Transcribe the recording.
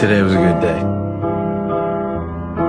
Today was a good day.